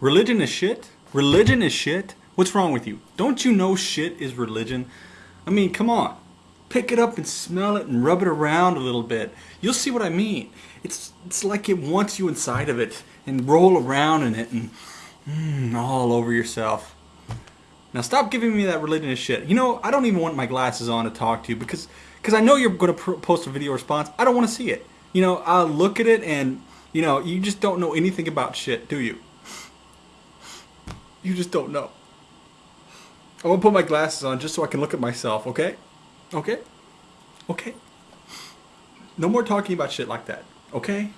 Religion is shit? Religion is shit? What's wrong with you? Don't you know shit is religion? I mean, come on. Pick it up and smell it and rub it around a little bit. You'll see what I mean. It's, it's like it wants you inside of it and roll around in it and mm, all over yourself. Now stop giving me that religion is shit. You know, I don't even want my glasses on to talk to you because because I know you're going to post a video response. I don't want to see it. You know, I'll look at it and, you know, you just don't know anything about shit, do you? You just don't know. I'm to put my glasses on just so I can look at myself, okay? Okay? Okay? No more talking about shit like that, okay?